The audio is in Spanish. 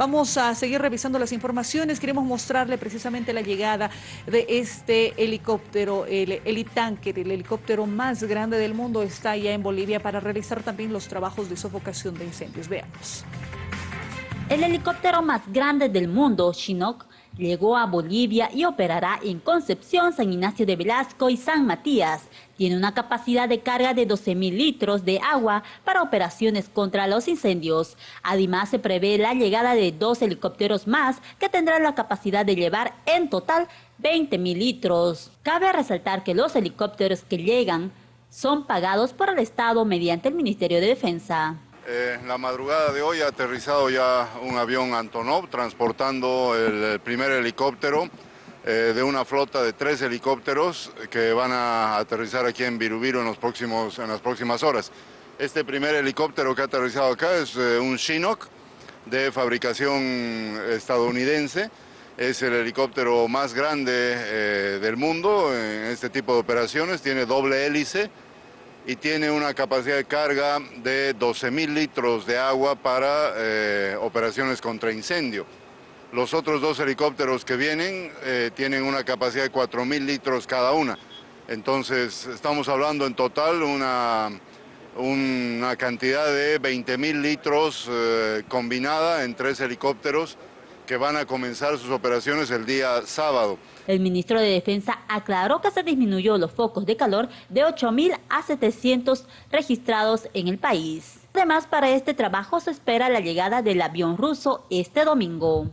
Vamos a seguir revisando las informaciones. Queremos mostrarle precisamente la llegada de este helicóptero, el Helitanker, el helicóptero más grande del mundo, está ya en Bolivia para realizar también los trabajos de sofocación de incendios. Veamos. El helicóptero más grande del mundo, Chinook, Llegó a Bolivia y operará en Concepción, San Ignacio de Velasco y San Matías. Tiene una capacidad de carga de 12.000 litros de agua para operaciones contra los incendios. Además, se prevé la llegada de dos helicópteros más que tendrán la capacidad de llevar en total 20.000 litros. Cabe resaltar que los helicópteros que llegan son pagados por el Estado mediante el Ministerio de Defensa. Eh, la madrugada de hoy ha aterrizado ya un avión Antonov transportando el, primer helicóptero eh, de una flota de tres helicópteros que van a aterrizar aquí en Virubiru en, los próximos, en las próximas horas. Este primer helicóptero que ha aterrizado acá es eh, un Chinook de fabricación estadounidense. Es el helicóptero más grande del mundo en este tipo de operaciones, tiene doble hélice, y tiene una capacidad de carga de 12.000 litros de agua para eh, operaciones contra incendio. Los otros dos helicópteros que vienen eh, tienen una capacidad de 4.000 litros cada una. Entonces estamos hablando en total una, una cantidad de 20.000 litros eh, combinada en tres helicópteros que van a comenzar sus operaciones el día sábado. El ministro de Defensa aclaró que se disminuyó los focos de calor de 8.000 a 700 registrados en el país. Además, para este trabajo se espera la llegada del avión ruso este domingo.